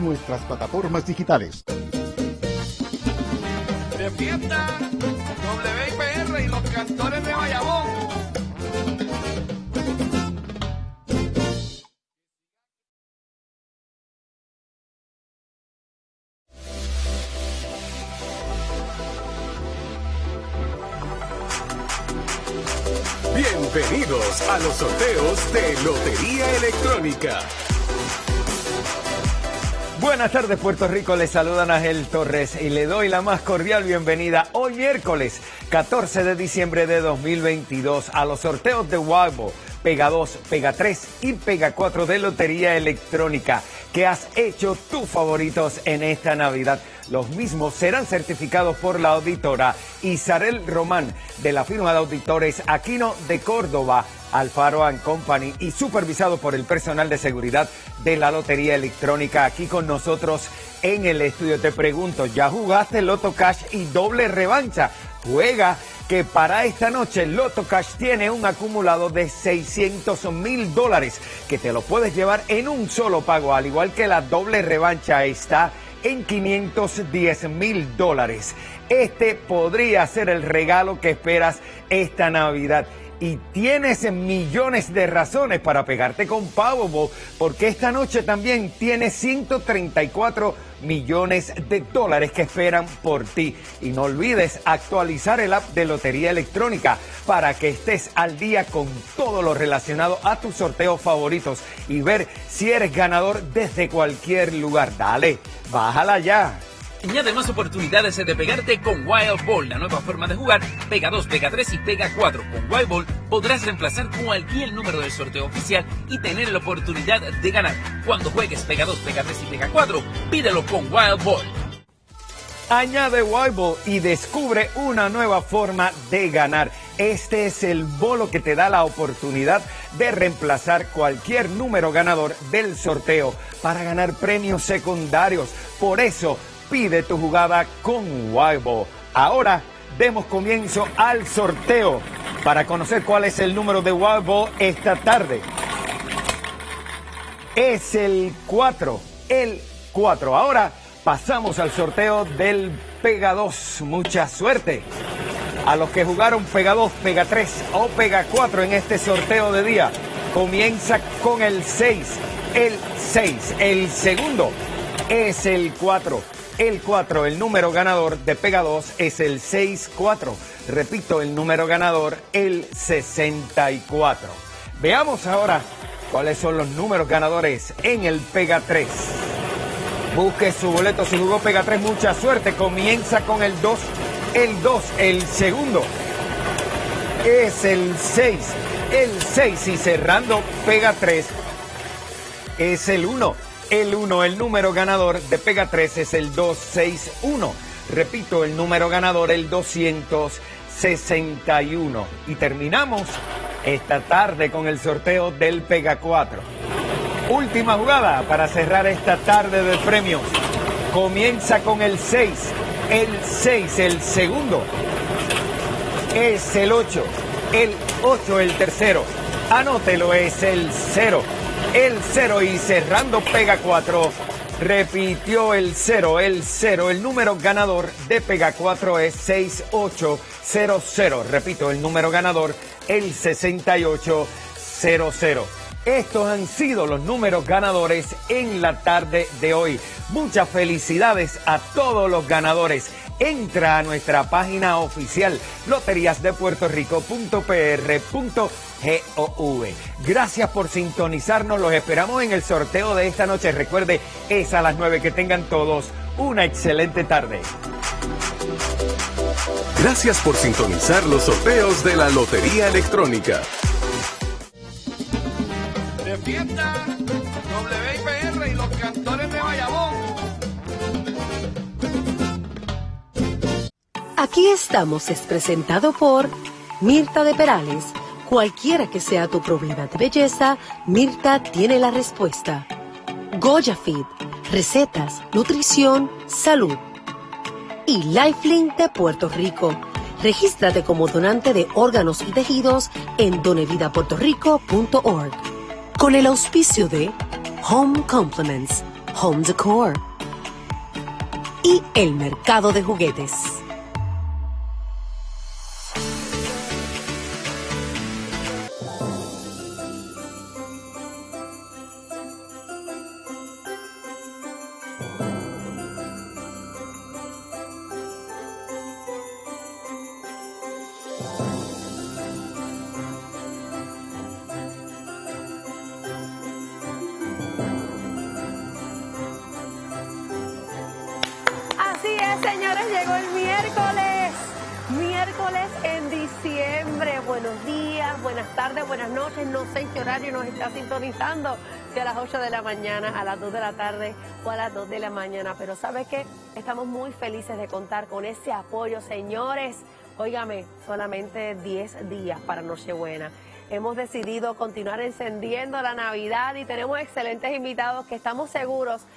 en nuestras plataformas digitales. De fiesta, WIPR y los cantores de Bayamón. Bienvenidos a los sorteos de Lotería Electrónica. Buenas tardes Puerto Rico, les saludan Ángel Torres y le doy la más cordial bienvenida hoy miércoles 14 de diciembre de 2022 a los sorteos de Wagbo, Pega 2, Pega 3 y Pega 4 de Lotería Electrónica que has hecho tus favoritos en esta Navidad. Los mismos serán certificados por la auditora Isarel Román de la firma de auditores Aquino de Córdoba, Alfaro Company y supervisado por el personal de seguridad de la Lotería Electrónica. Aquí con nosotros en el estudio te pregunto, ¿ya jugaste Loto Cash y doble revancha? Juega que para esta noche Loto Cash tiene un acumulado de 600 mil dólares que te lo puedes llevar en un solo pago, al igual que la doble revancha está en 510 mil dólares. Este podría ser el regalo que esperas esta Navidad. Y tienes millones de razones para pegarte con Powerball, porque esta noche también tienes 134 millones de dólares que esperan por ti. Y no olvides actualizar el app de Lotería Electrónica para que estés al día con todo lo relacionado a tus sorteos favoritos y ver si eres ganador desde cualquier lugar. Dale Bájala ya. Añade más oportunidades de pegarte con Wild Ball, la nueva forma de jugar. Pega 2, Pega 3 y Pega 4. Con Wild Ball podrás reemplazar cualquier número del sorteo oficial y tener la oportunidad de ganar. Cuando juegues Pega 2, Pega 3 y Pega 4, pídelo con Wild Ball. Añade Wild Ball y descubre una nueva forma de ganar. Este es el bolo que te da la oportunidad de reemplazar cualquier número ganador del sorteo para ganar premios secundarios. Por eso, pide tu jugada con Wild Ahora, demos comienzo al sorteo para conocer cuál es el número de Wild esta tarde. Es el 4, el 4. Ahora pasamos al sorteo del Pega 2. Mucha suerte a los que jugaron Pega 2, Pega 3 o Pega 4 en este sorteo de día. Comienza con el 6, el 6. El segundo es el 4. El 4, el número ganador de Pega 2 es el 6-4. Repito, el número ganador, el 64. Veamos ahora cuáles son los números ganadores en el Pega 3. Busque su boleto si jugó Pega 3, mucha suerte. Comienza con el 2 el 2, el segundo es el 6, el 6 y cerrando pega 3 es el 1, el 1, el número ganador de pega 3 es el 261. Repito, el número ganador el 261. Y terminamos esta tarde con el sorteo del Pega 4. Última jugada para cerrar esta tarde de premios. Comienza con el 6 el 6, el segundo. Es el 8, el 8, el tercero. Anótelo, es el 0, el 0 y cerrando pega 4. Repitió el 0, el 0. El número ganador de pega 4 es 6800. Repito, el número ganador, el 6800. Estos han sido los números ganadores en la tarde de hoy. Muchas felicidades a todos los ganadores. Entra a nuestra página oficial loteriasdepuertorico.pr.gov. Gracias por sintonizarnos. Los esperamos en el sorteo de esta noche. Recuerde, es a las 9. Que tengan todos una excelente tarde. Gracias por sintonizar los sorteos de la Lotería Electrónica fiesta, Aquí estamos es presentado por Mirta de Perales. Cualquiera que sea tu problema de belleza, Mirta tiene la respuesta. Goya Feed, recetas, nutrición, salud. Y Lifelink de Puerto Rico. Regístrate como donante de órganos y tejidos en donevidapuertorico.org con el auspicio de Home Compliments, home decor y el mercado de juguetes. En diciembre. Buenos días, buenas tardes, buenas noches. No sé en qué horario nos está sintonizando. Si a las 8 de la mañana, a las 2 de la tarde o a las 2 de la mañana. Pero ¿sabe qué? Estamos muy felices de contar con ese apoyo, señores. Óigame, solamente 10 días para Nochebuena. Hemos decidido continuar encendiendo la Navidad y tenemos excelentes invitados que estamos seguros